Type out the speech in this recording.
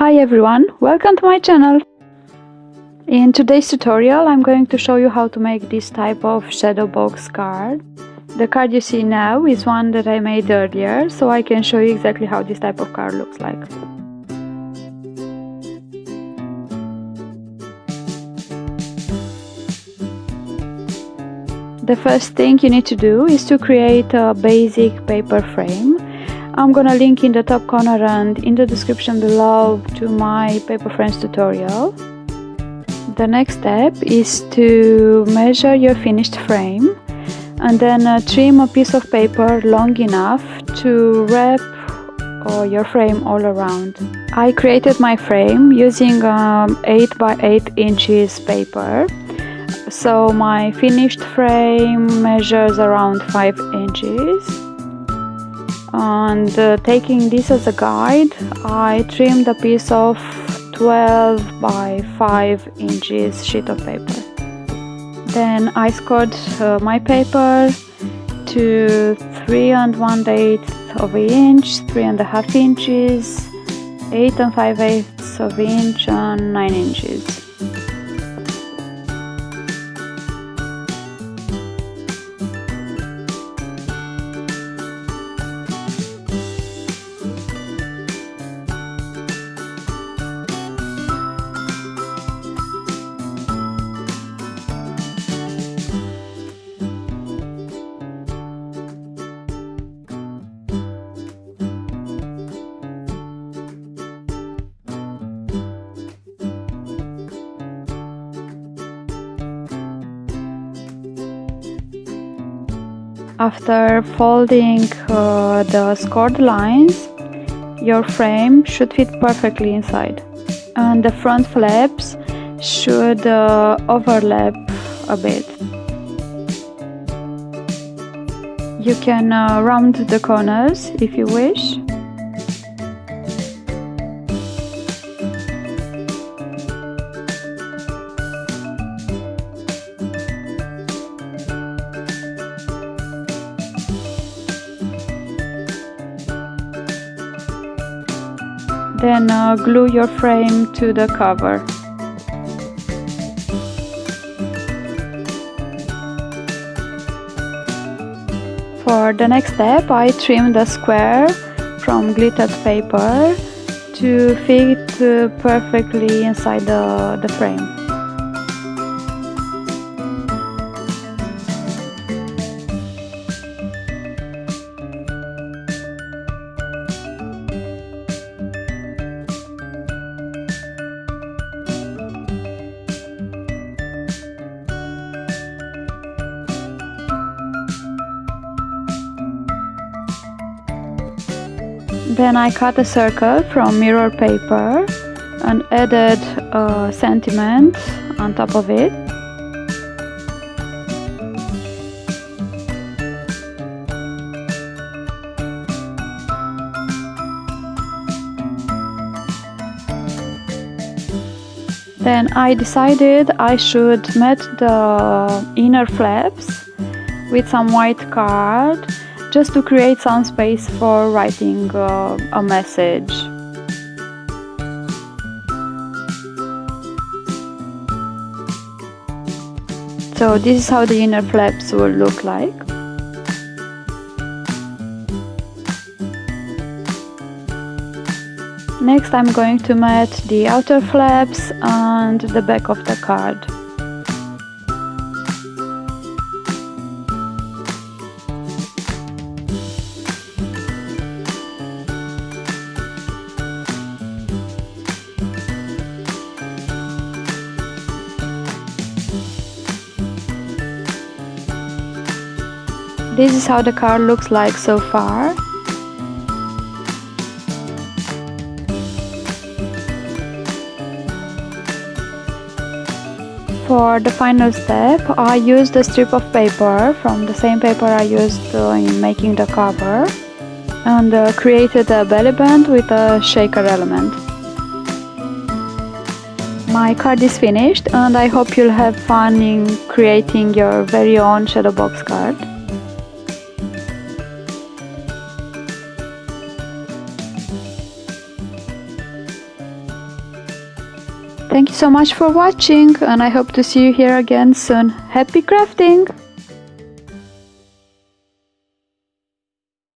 Hi everyone, welcome to my channel! In today's tutorial I'm going to show you how to make this type of shadow box card. The card you see now is one that I made earlier, so I can show you exactly how this type of card looks like. The first thing you need to do is to create a basic paper frame I'm gonna link in the top corner and in the description below to my paper frames tutorial. The next step is to measure your finished frame and then uh, trim a piece of paper long enough to wrap uh, your frame all around. I created my frame using um, 8 by 8 inches paper so my finished frame measures around 5 inches and uh, taking this as a guide I trimmed a piece of 12 by 5 inches sheet of paper. Then I scored uh, my paper to 3 and 1 eighth of an inch, 3 and a half inches, 8 and 5 eighths of an inch and 9 inches After folding uh, the scored lines, your frame should fit perfectly inside. And the front flaps should uh, overlap a bit. You can uh, round the corners if you wish. Then uh, glue your frame to the cover. For the next step I trim the square from glittered paper to fit uh, perfectly inside the, the frame. Then I cut a circle from mirror paper and added a sentiment on top of it. Then I decided I should mat the inner flaps with some white card just to create some space for writing uh, a message. So this is how the inner flaps will look like. Next I'm going to mat the outer flaps and the back of the card. This is how the card looks like so far. For the final step, I used a strip of paper from the same paper I used in making the cover and uh, created a belly band with a shaker element. My card is finished and I hope you'll have fun in creating your very own shadow box card. Thank you so much for watching and I hope to see you here again soon. Happy crafting!